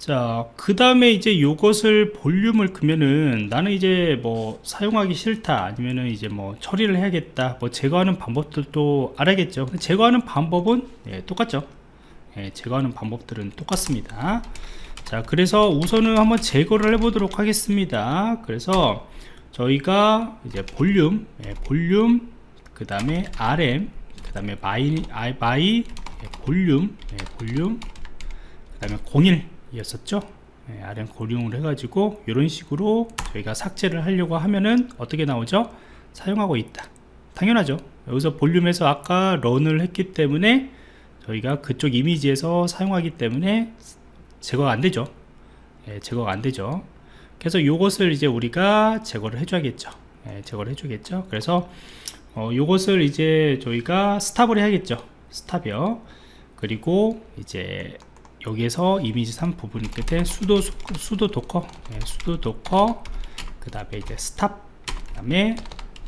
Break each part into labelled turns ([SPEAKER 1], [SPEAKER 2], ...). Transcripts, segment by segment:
[SPEAKER 1] 자, 그 다음에 이제 요것을 볼륨을 크면은 나는 이제 뭐 사용하기 싫다 아니면은 이제 뭐 처리를 해야겠다 뭐 제거하는 방법들도 알아야겠죠. 제거하는 방법은 예, 똑같죠. 예, 제거하는 방법들은 똑같습니다. 자, 그래서 우선은 한번 제거를 해 보도록 하겠습니다. 그래서 저희가 이제 볼륨, 예, 볼륨, 그 다음에 RM, 그 다음에 my, 아, my, 예, 볼륨, 예, 볼륨, 그 다음에 01 이었었죠? 네, RM 고용을 해가지고 이런 식으로 저희가 삭제를 하려고 하면은 어떻게 나오죠? 사용하고 있다. 당연하죠. 여기서 볼륨에서 아까 런을 했기 때문에 저희가 그쪽 이미지에서 사용하기 때문에 제거가 안 되죠. 예, 제거가 안 되죠. 그래서 이것을 이제 우리가 제거를 해줘야겠죠. 예, 제거를 해주겠죠. 그래서 어, 이것을 이제 저희가 stop을 해야겠죠. stop이요. 그리고 이제 여기에서 이미지 3 부분 끝에 sudo sudo docker. 네, sudo docker. 그 다음에 이제 stop. 그 다음에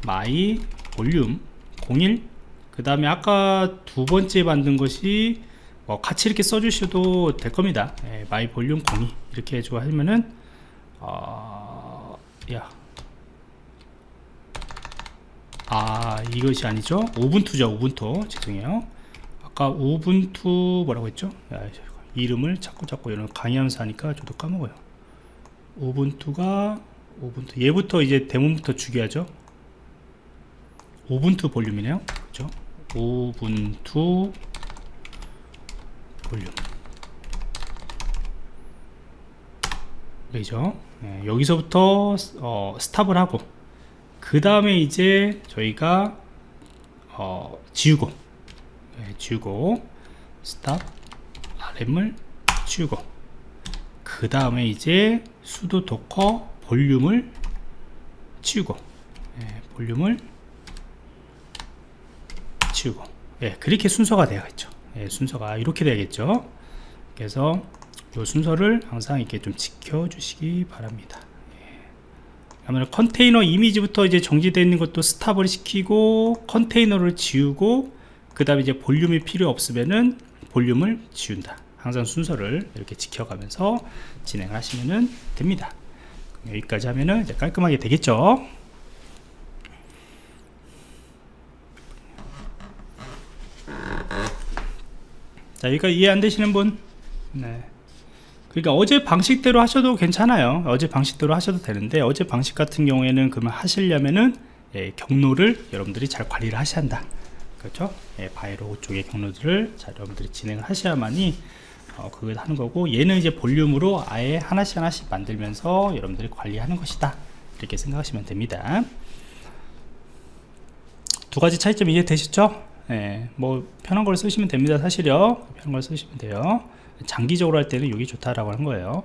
[SPEAKER 1] my 볼륨 01 그 다음에 아까 두 번째 만든 것이 뭐 같이 이렇게 써주셔도 될 겁니다. 네, my 볼륨 02 이렇게 해주고 하면은 어... 야. 아 이것이 아니죠? 우분투죠 우분투. 죄송해요. 아까 우분투 뭐라고 했죠? 야, 이름을 자꾸 자꾸 이런 강의하면서 하니까 저도 까먹어요. 오븐투가 오븐투 얘부터 이제 대문부터 죽여야죠? 오븐투 볼륨이네요. 그죠 오븐투 볼륨. 그죠? 네, 여기서부터 어, stop을 하고 그 다음에 이제 저희가 어, 지우고. 네, 지우고 stop RM을 치우고 그 다음에 이제 sudo docker 볼륨을 치우고 예, 볼륨을 치우고. 예, 그렇게 순서가 되어야겠죠. 예, 순서가 이렇게 되겠죠. 그래서 이 순서를 항상 이렇게 좀 지켜 주시기 바랍니다. 예. 컨테이너 이미지부터 이제 정지되어 있는 것도 스탑을 시키고 컨테이너를 지우고 그 다음에 이제 볼륨이 필요 없으면은 볼륨을 지운다 항상 순서를 이렇게 지켜가면서 진행을 하시면 됩니다. 여기까지 하면 이제 깔끔하게 되겠죠? 자 여기까지 이해 안 되시는 분? 네. 그러니까 어제 방식대로 하셔도 괜찮아요. 어제 방식대로 하셔도 되는데 어제 방식 같은 경우에는 그러면 하시려면은 예, 경로를 여러분들이 잘 관리를 하셔야 한다. 그렇죠? 예, 바이로 쪽의 경로들을 자 여러분들이 진행을 하셔야만이 어, 그걸 하는 거고 얘는 이제 볼륨으로 아예 하나씩 하나씩 만들면서 여러분들이 관리하는 것이다. 이렇게 생각하시면 됩니다. 두 가지 차이점 이해되셨죠? 예, 뭐 편한 걸 쓰시면 됩니다 사실요. 편한 걸 쓰시면 돼요. 장기적으로 할 때는 여기 좋다라고 하는 거예요.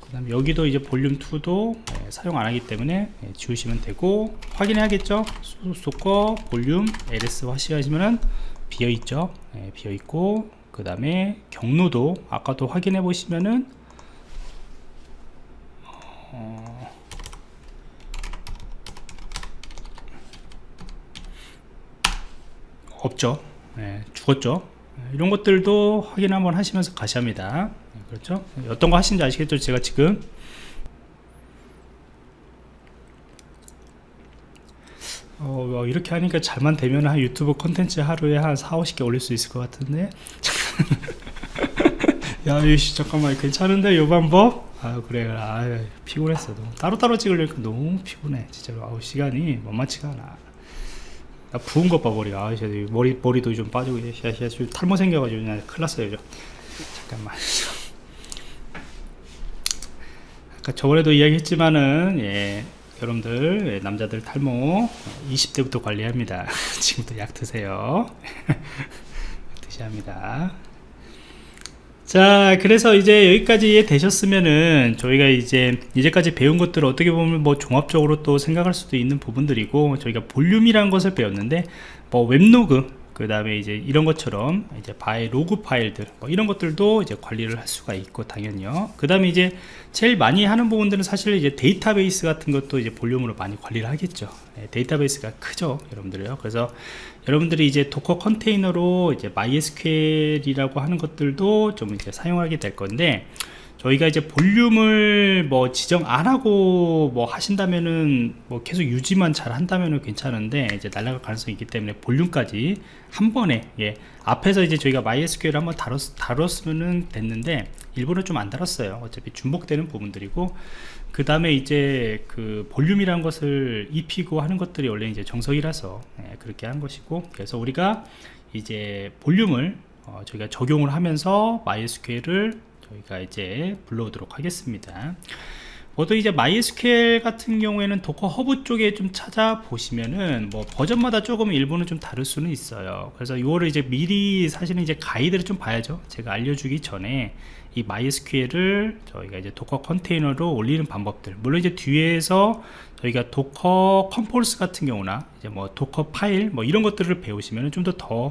[SPEAKER 1] 그 다음에 여기도 이제 볼륨 2도 예, 사용 안 하기 때문에 예, 지우시면 되고 확인해야겠죠? 소거 볼륨 ls 하시면은 비어있죠? 예, 비어있고 그 다음에 경로도 아까도 확인해 보시면은 어 없죠. 네, 죽었죠. 이런 것들도 확인 한번 하시면서 가시합니다. 네, 그렇죠? 어떤 거 하시는지 아시겠죠? 제가 지금. 어, 이렇게 하니까 잘만 되면 한 유튜브 컨텐츠 하루에 한 4, 50개 올릴 수 있을 것 같은데 야 이씨 잠깐만. 괜찮은데 요 방법? 아 그래. 아 피곤했어. 너무 따로따로 찍으려니까 너무 피곤해. 진짜로. 아우 시간이 만만치가 않아. 나 부은 것 봐 머리 아 머리 머리도 좀 빠지고 야야 탈모 생겨가지고 그냥 큰일 났어요 잠깐만. 아까 저번에도 이야기했지만은 예 여러분들 예, 남자들 탈모 20대부터 관리합니다. 지금부터 약 드세요. 드셔야 합니다 자 그래서 이제 여기까지 이해되셨으면은 저희가 이제 이제까지 배운 것들 어떻게 보면 뭐 종합적으로 또 생각할 수도 있는 부분들이고 저희가 볼륨이라는 것을 배웠는데 뭐 web log 그 다음에 이제 이런 것처럼 이제 var의 로그 파일들 뭐 이런 것들도 이제 관리를 할 수가 있고 당연히요. 그 다음에 이제 제일 많이 하는 부분들은 사실 이제 데이터베이스 같은 것도 이제 볼륨으로 많이 관리를 하겠죠. 네, 데이터베이스가 크죠 여러분들요. 그래서 여러분들이 이제 Docker 컨테이너로 이제 MySQL이라고 하는 것들도 좀 이제 사용하게 될 건데 저희가 이제 볼륨을 뭐 지정 안 하고 뭐 하신다면은 뭐 계속 유지만 잘 한다면은 괜찮은데 이제 날아갈 가능성이 있기 때문에 볼륨까지 한 번에 예. 앞에서 이제 저희가 MySQL 을 한번 다뤘, 다뤘으면은 됐는데 일부러 좀 안 다뤘어요. 어차피 중복되는 부분들이고. 그 다음에 이제 그 볼륨이라는 것을 입히고 하는 것들이 원래 이제 정석이라서 예, 그렇게 한 것이고. 그래서 우리가 이제 볼륨을 어, 저희가 적용을 하면서 MySQL을 저희가 이제 불러오도록 하겠습니다. 보통 이제 MySQL 같은 경우에는 Docker 허브 쪽에 좀 찾아보시면은 뭐 버전마다 조금 일부는 좀 다를 수는 있어요. 그래서 이거를 이제 미리 사실은 이제 가이드를 좀 봐야죠. 제가 알려주기 전에 이 MySQL을 저희가 이제 Docker 컨테이너로 올리는 방법들. 물론 이제 뒤에서 저희가 Docker Compose 같은 경우나 이제 뭐 Docker 파일 뭐 이런 것들을 배우시면 좀 더더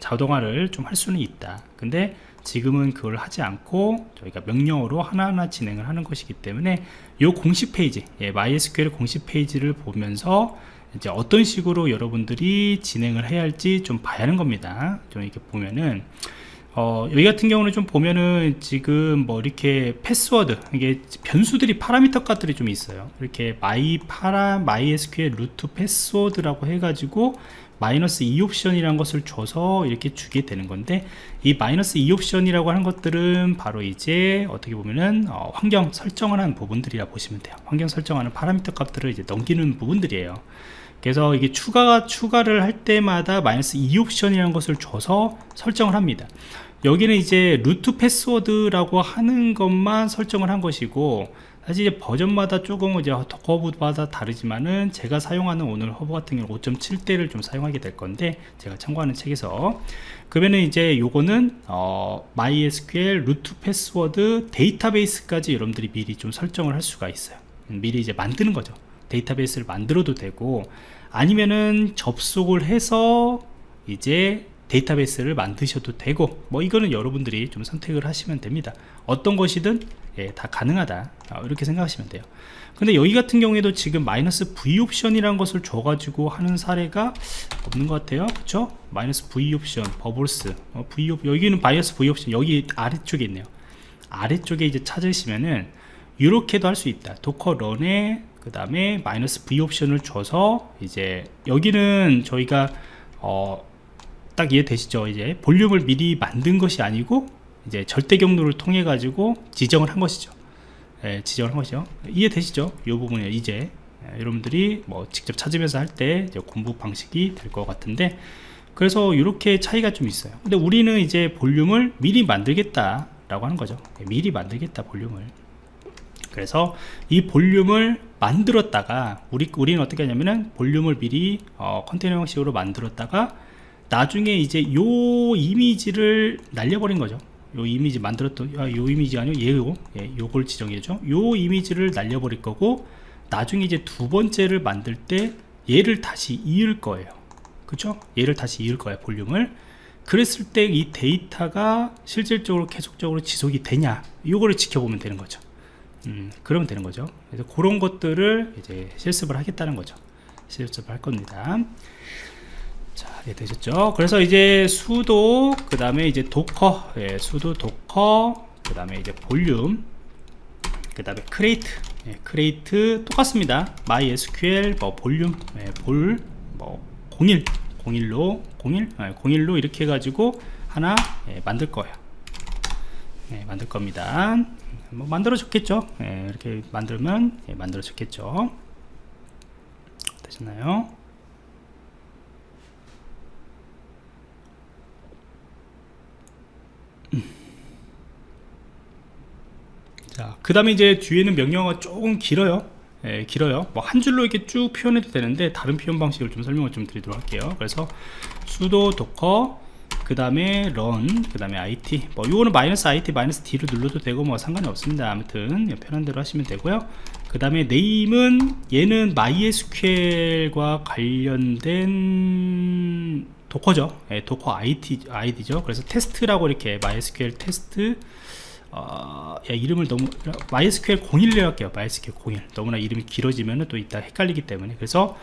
[SPEAKER 1] 자동화를 좀 할 수는 있다. 근데 지금은 그걸 하지 않고 저희가 명령어로 하나하나 진행을 하는 것이기 때문에 이 공식 페이지 예, MySQL 공식 페이지를 보면서 이제 어떤 식으로 여러분들이 진행을 해야 할지 좀 봐야 하는 겁니다. 좀 이렇게 보면은 어, 여기 같은 경우는 좀 보면은 지금 뭐 이렇게 패스워드 이게 변수들이 파라미터 값들이 좀 있어요. 이렇게 my 파라 MySQL root password라고 해가지고 마이너스 e 옵션이라는 것을 줘서 이렇게 주게 되는 건데 이 마이너스 e 옵션이라고 하는 것들은 바로 이제 어떻게 보면은 어, 환경 설정을 한 부분들이라 보시면 돼요. 환경 설정하는 파라미터 값들을 이제 넘기는 부분들이에요. 그래서 이게 추가 추가를 할 때마다 마이너스 e 옵션이라는 것을 줘서 설정을 합니다. 여기는 이제 root password라고 하는 것만 설정을 한 것이고 사실 이제 버전마다 조금 이제 허브마다 다르지만은 제가 사용하는 오늘 허브 같은 경우 5.7대를 좀 사용하게 될 건데 제가 참고하는 책에서. 그러면은 이제 요거는 어, MySQL root password 데이터베이스까지 여러분들이 미리 좀 설정을 할 수가 있어요. 음, 미리 이제 만드는 거죠. 데이터베이스를 만들어도 되고 아니면은 접속을 해서 이제 데이터베이스를 만드셔도 되고 뭐 이거는 여러분들이 좀 선택을 하시면 됩니다. 어떤 것이든 예, 다 가능하다. 어, 이렇게 생각하시면 돼요. 근데 여기 같은 경우에도 지금 마이너스 V 옵션이라는 것을 줘가지고 하는 사례가 없는 것 같아요. 그쵸? 마이너스 V 옵션 버블스 어, V 옵, 여기는 마이너스 V 옵션 여기 아래쪽에 있네요. 아래쪽에 이제 찾으시면은 이렇게도 할 수 있다. docker run에 그 다음에 마이너스 V 옵션을 줘서 이제 여기는 저희가 어, 딱 이해되시죠? 이제 볼륨을 미리 만든 것이 아니고 이제 절대 경로를 통해 가지고 지정을 한 것이죠. 예, 지정을 한 것이죠 이해되시죠? 이 부분에 이제. 예, 여러분들이 뭐 직접 찾으면서 할 때 공부 방식이 될 것 같은데 그래서 이렇게 차이가 좀 있어요. 근데 우리는 이제 볼륨을 미리 만들겠다 라고 하는 거죠. 예, 미리 만들겠다 볼륨을. 그래서 이 볼륨을 만들었다가 우리, 우리는 어떻게 하냐면은 볼륨을 미리 어, 컨테이너 형식으로 만들었다가 나중에 이제 요 이미지를 날려버린 거죠. 요 이미지 만들었던 아, 요 이미지 아니요? 얘고 예, 요걸 지정해줘 요 이미지를 날려버릴 거고 나중에 이제 두 번째를 만들 때 얘를 다시 이을 거예요. 그쵸? 얘를 다시 이을 거예요 볼륨을. 그랬을 때 이 데이터가 실질적으로 계속적으로 지속이 되냐? 요거를 지켜보면 되는 거죠. 음, 그러면 되는 거죠. 그래서 그런 것들을 이제 실습을 하겠다는 거죠. 실습을 할 겁니다 자, 이 되셨죠? 그래서 이제 sudo, 그 다음에 이제 docker, 예, sudo docker, 그 다음에 이제 볼륨, 그 다음에 create, 예, create 똑같습니다. MySQL, 뭐 볼륨, 예, 볼, 뭐 01, 01로, 01, 예, 01로 이렇게 해가지고 하나 예, 만들 거예요. 예, 만들 겁니다. 뭐 만들어 줬겠죠? 예, 이렇게 만들면 예, 만들어 줬겠죠? 되셨나요? 자, 그 다음에 이제 뒤에는 명령어가 조금 길어요. 예, 길어요. 뭐 한 줄로 이렇게 쭉 표현해도 되는데 다른 표현 방식을 좀 설명을 좀 드리도록 할게요. 그래서 sudo docker 그 다음에 run 그 다음에 it 뭐 이거는 마이너스 it 마이너스 d로 눌러도 되고 뭐 상관이 없습니다. 아무튼 편한 대로 하시면 되고요. 그 다음에 name은 얘는 MySQL과 관련된 Docker죠. 예, Docker IT, 아이디죠. 그래서 테스트라고 이렇게 MySQL 테스트 어, 야, 이름을 너무 MySQL 01로 할게요. MySQL 01 너무나 이름이 길어지면 또 이따 헷갈리기 때문에. 그래서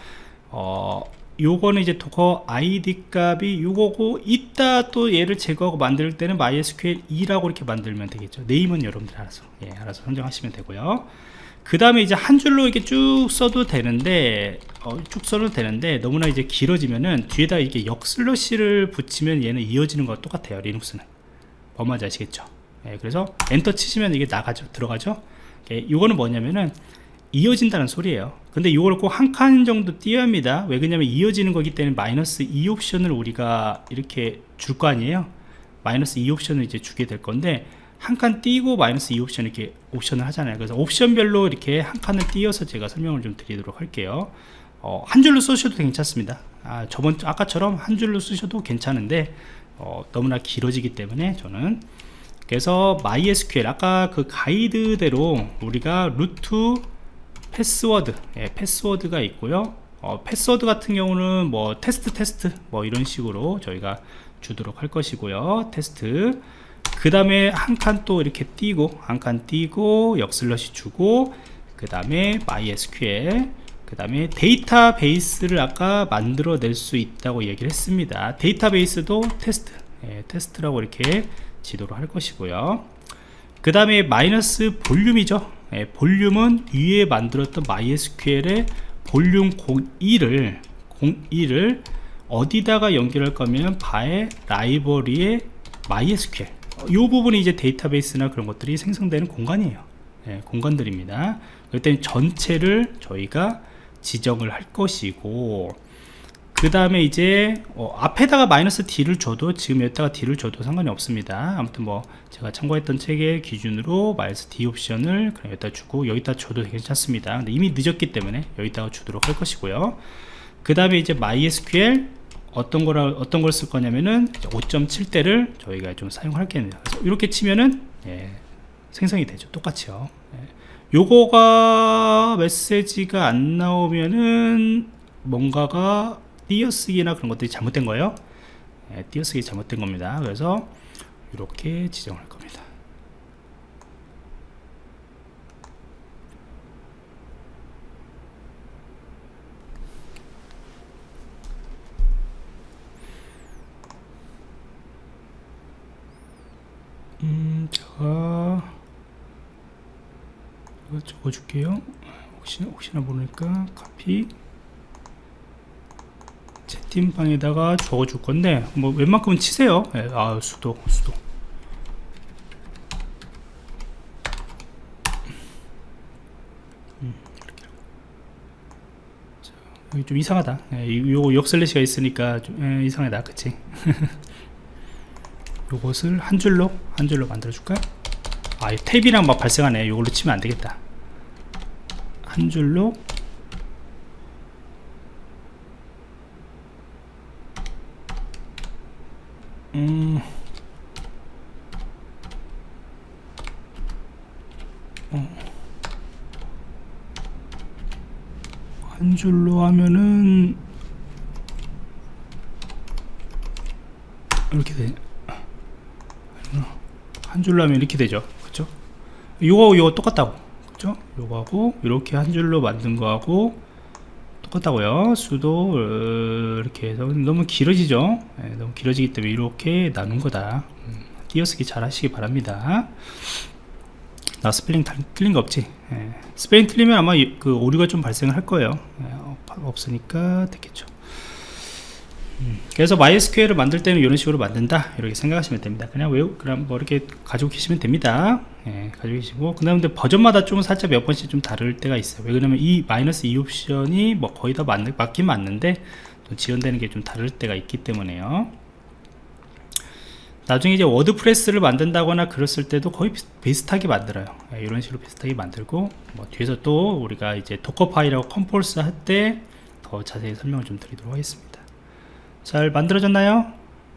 [SPEAKER 1] 어, 요거는 이제 Docker id 값이 요거고 이따 또 얘를 제거하고 만들 때는 mysql 2라고 이렇게 만들면 되겠죠. name은 여러분들 알아서 예, 알아서 선정하시면 되고요. 그 다음에 이제 한 줄로 이렇게 쭉 써도 되는데 어, 쭉 써도 되는데 너무나 이제 길어지면은 뒤에다 이게 역 슬러시를 붙이면 얘는 이어지는 거와 똑같아요 리눅스는. 뭐말인지 아시겠죠 예, 그래서 엔터 치시면 이게 나가죠 들어가죠? 예, 이거는 뭐냐면은 이어진다는 소리예요. 근데 이걸 꼭 한 칸 정도 띄어야 합니다. 왜 그러냐면 이어지는 거기 때문에 마이너스 2 옵션을 우리가 이렇게 줄 거 아니에요? 마이너스 2 옵션을 이제 주게 될 건데 한 칸 띄고 마이너스 e 옵션 이렇게 옵션을 하잖아요. 그래서 옵션별로 이렇게 한 칸을 띄어서 제가 설명을 좀 드리도록 할게요. 어, 한 줄로 쓰셔도 괜찮습니다. 아, 저번 아까처럼 한 줄로 쓰셔도 괜찮은데 어, 너무나 길어지기 때문에 저는 그래서 MySQL 아까 그 가이드대로 우리가 root 패스워드 예, 패스워드가 있고요. 어, 패스워드 같은 경우는 뭐 테스트 테스트 뭐 이런 식으로 저희가 주도록 할 것이고요. 테스트. 그 다음에 한 칸 또 이렇게 띄고 한 칸 띄고 역슬러시 주고 그 다음에 MySQL 그 다음에 데이터베이스를 아까 만들어 낼 수 있다고 얘기를 했습니다. 데이터베이스도 테스트 예, 테스트라고 이렇게 지정을 할 것이고요. 그 다음에 마이너스 볼륨이죠. 예, 볼륨은 위에 만들었던 MySQL의 볼륨 02를 02를 어디다가 연결할 거면 바의 라이브러리의 MySQL 이 부분이 이제 데이터베이스나 그런 것들이 생성되는 공간이에요. 예, 공간들입니다. 그때 전체를 저희가 지정을 할 것이고 그 다음에 이제 어, 앞에다가 마이너스 D를 줘도 지금 여기다가 D를 줘도 상관이 없습니다. 아무튼 뭐 제가 참고했던 책의 기준으로 마이너스 D 옵션을 그냥 여기다 주고 여기다 줘도 괜찮습니다. 근데 이미 늦었기 때문에 여기다가 주도록 할 것이고요. 그 다음에 이제 MySQL 어떤 거라 어떤 걸 쓸 거냐면은 5.7대를 저희가 좀 사용할게요. 이렇게 치면은 예, 생성이 되죠. 똑같이요. 예. 요거가 메시지가 안 나오면은 뭔가가 띄어쓰기나 그런 것들이 잘못된 거예요? 예, 띄어쓰기 잘못된 겁니다. 그래서 이렇게 지정할 겁니다. 음, 제가 이거 적어줄게요. 혹시나, 혹시나 모르니까 카피 채팅방에다가 적어줄 건데 뭐 웬만큼은 치세요. 예, 아 수도 수도. 음, 좀 이상하다. 예, 요 역슬래시가 있으니까 좀 예, 이상하다. 그치? 요것을 한 줄로 한 줄로 만들어 줄까요 아 탭이랑 막 발생하네. 요걸로 치면 안 되겠다. 한 줄로 음. 어. 한 줄로 하면은 이렇게 돼. 한 줄로 하면 이렇게 되죠. 그렇죠? 요거 요거 똑같다고. 그렇죠? 요거하고 이렇게 한 줄로 만든 거하고 똑같다고요? 수도 어, 이렇게 해서. 너무 길어지죠? 네, 너무 길어지기 때문에 이렇게 나눈 거다. 음, 띄어쓰기 잘 하시기 바랍니다. 나 스펠링 틀린 거 없지? 네, 스펠링 틀리면 아마 그 오류가 좀 발생을 할 거예요. 네, 없으니까 됐겠죠. 음, 그래서 MySQL을 만들 때는 이런 식으로 만든다. 이렇게 생각하시면 됩니다. 그냥 외우 그냥 뭐 이렇게 가지고 계시면 됩니다. 예, 가지고 계시고. 그 다음에 버전마다 좀 살짝 몇 번씩 좀 다를 때가 있어요. 왜 그러면 이 마이너스 e 옵션이 뭐 거의 다 맞, 맞긴 맞는데 또 지원되는 게 좀 다를 때가 있기 때문에요. 나중에 이제 WordPress를 만든다거나 그랬을 때도 거의 비슷, 하게 만들어요. 예, 이런 식으로 비슷하게 만들고 뭐 뒤에서 또 우리가 이제 Docker file하고 compose 할 때 더 자세히 설명을 좀 드리도록 하겠습니다 잘 만들어졌나요?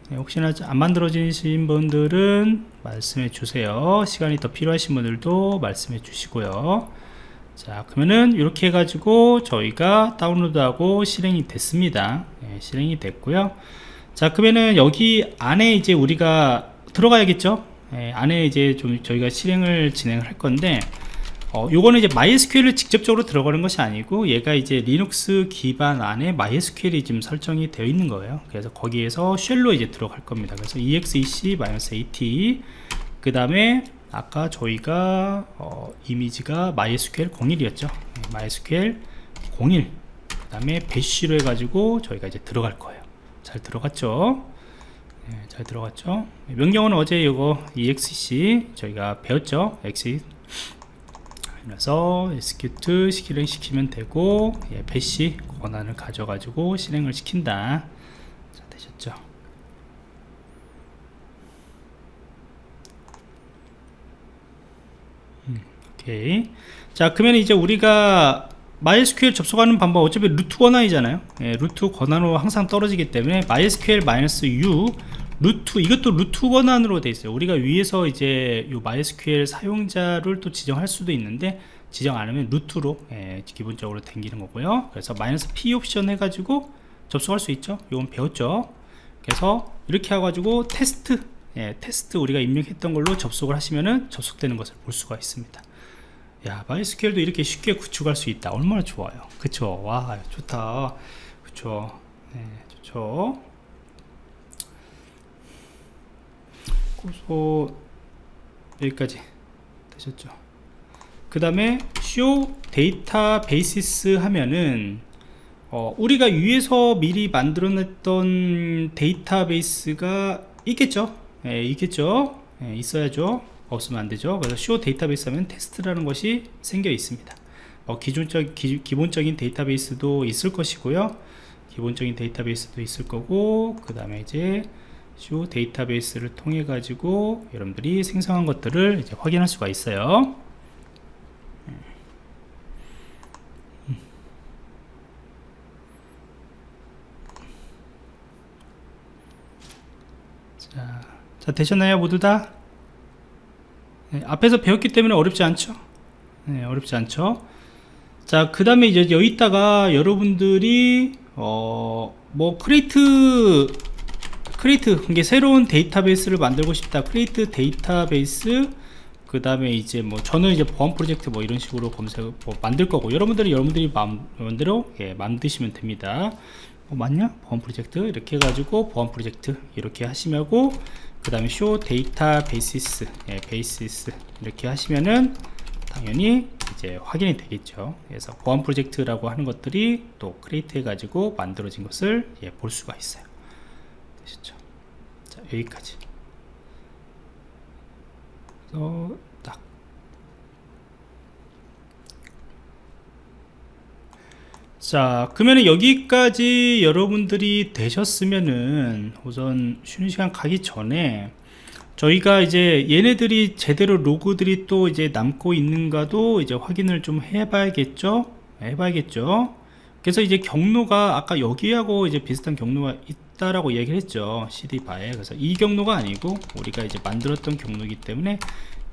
[SPEAKER 1] 네, 혹시나 안 만들어지신 분들은 말씀해 주세요. 시간이 더 필요하신 분들도 말씀해 주시고요. 자 그러면은 이렇게 해 가지고 저희가 다운로드하고 실행이 됐습니다. 네, 실행이 됐고요. 자 그러면은 여기 안에 이제 우리가 들어가야겠죠? 네, 안에 이제 좀 저희가 실행을 진행할 건데 어, 요거는 이제 MySQL을 직접적으로 들어가는 것이 아니고 얘가 이제 리눅스 기반 안에 MySQL이 지금 설정이 되어 있는 거예요. 그래서 거기에서 쉘로 이제 들어갈 겁니다. 그래서 exec-at 그 다음에 아까 저희가 어, 이미지가 MySQL 01이었죠. MySQL 01 그 다음에 배쉬로 해가지고 저희가 이제 들어갈 거예요. 잘 들어갔죠? 네, 잘 들어갔죠? 명령어는 어제 이거 exec 저희가 배웠죠? Exec 그래서 execute 실행 시키면 되고 예, 배시 권한을 가져가지고 실행을 시킨다. 자 되셨죠? 음, 오케이. 자 그러면 이제 우리가 MySQL 접속하는 방법 어차피 root 권한이잖아요. 예, root 권한으로 항상 떨어지기 때문에 MySQL-U root 이것도 root 권한으로 되어 있어요. 우리가 위에서 이제 요 MySQL 사용자를 또 지정할 수도 있는데 지정 안 하면 root로 예, 기본적으로 당기는 거고요. 그래서 마이너스 P 옵션 해가지고 접속할 수 있죠? 이건 배웠죠? 그래서 이렇게 해가지고 테스트 예, 테스트 우리가 입력했던 걸로 접속을 하시면은 접속되는 것을 볼 수가 있습니다. 야 MySQL도 이렇게 쉽게 구축할 수 있다. 얼마나 좋아요. 그쵸? 와 좋다. 그쵸? 네, 좋죠 고소 여기까지 되셨죠. 그 다음에 show 데이터베이시스 하면은 어, 우리가 위에서 미리 만들어 냈던 데이터베이스가 있겠죠? 예, 있겠죠? 예, 있어야죠. 없으면 안되죠. 그래서 show 데이터베이스 하면 테스트라는 것이 생겨 있습니다. 어, 기존적, 기, 기본적인 데이터베이스도 있을 것이고요. 기본적인 데이터베이스도 있을 거고 그 다음에 이제 쇼 데이터베이스를 통해 가지고 여러분들이 생성한 것들을 이제 확인할 수가 있어요. 자, 자 되셨나요 모두 다? 네, 앞에서 배웠기 때문에 어렵지 않죠? 네, 어렵지 않죠? 자 그 다음에 이제 여기다가 여러분들이 어 뭐 create create 이게 새로운 데이터베이스를 만들고 싶다. create database 그 다음에 이제 뭐 저는 이제 보안 프로젝트 뭐 이런 식으로 검색 뭐 만들 거고 여러분들이 여러분들이 마음대로 예, 만드시면 됩니다. 어, 맞냐? 보안 프로젝트? 이렇게 해가지고 보안 프로젝트 이렇게 하시면고 그 다음에 show databases 예, bases 이렇게 하시면은 당연히 이제 확인이 되겠죠. 그래서 보안 프로젝트라고 하는 것들이 또 create 해가지고 만들어진 것을 예, 볼 수가 있어요 되셨죠 자 여기까지. 그래서 딱. 자 그러면 여기까지 여러분들이 되셨으면은 우선 쉬는 시간 가기 전에 저희가 이제 얘네들이 제대로 로그들이 또 이제 남고 있는가도 이제 확인을 좀 해봐야겠죠? 해봐야겠죠? 그래서 이제 경로가 아까 여기하고 이제 비슷한 경로가 있 다라고 얘기를 했죠 cd 바에. 그래서 이 경로가 아니고 우리가 이제 만들었던 경로이기 때문에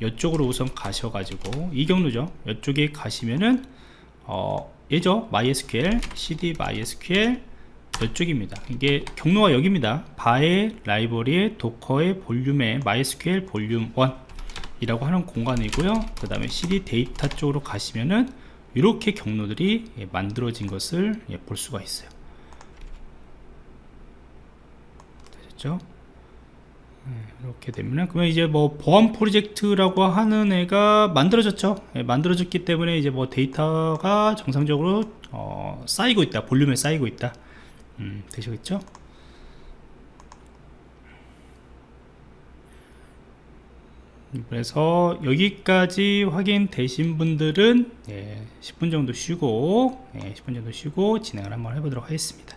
[SPEAKER 1] 이쪽으로 우선 가셔가지고 이 경로죠. 이쪽에 가시면은 어 얘죠? mysql cd mysql 이쪽입니다. 이게 경로가 여기입니다. 바의 라이브러리의 Docker의 볼륨의 mysql 볼륨 1 이라고 하는 공간이고요. 그 다음에 cd 데이터 쪽으로 가시면은 이렇게 경로들이 예, 만들어진 것을 예, 볼 수가 있어요 되셨죠? 이렇게 되면 그러면 이제 뭐 보안 프로젝트라고 하는 애가 만들어졌죠. 예, 만들어졌기 때문에 이제 뭐 데이터가 정상적으로 어, 쌓이고 있다. 볼륨에 쌓이고 있다. 음, 되시겠죠? 그래서 여기까지 확인되신 분들은 예, 10분 정도 쉬고 예, 10분 정도 쉬고 진행을 한번 해보도록 하겠습니다